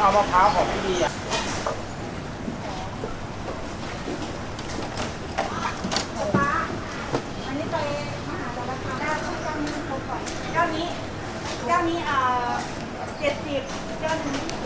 เอามะพร้าวของพี่ดีอะเจ้านี้เจ้านี้เอ่อเจ็ดสิบเจ้านี้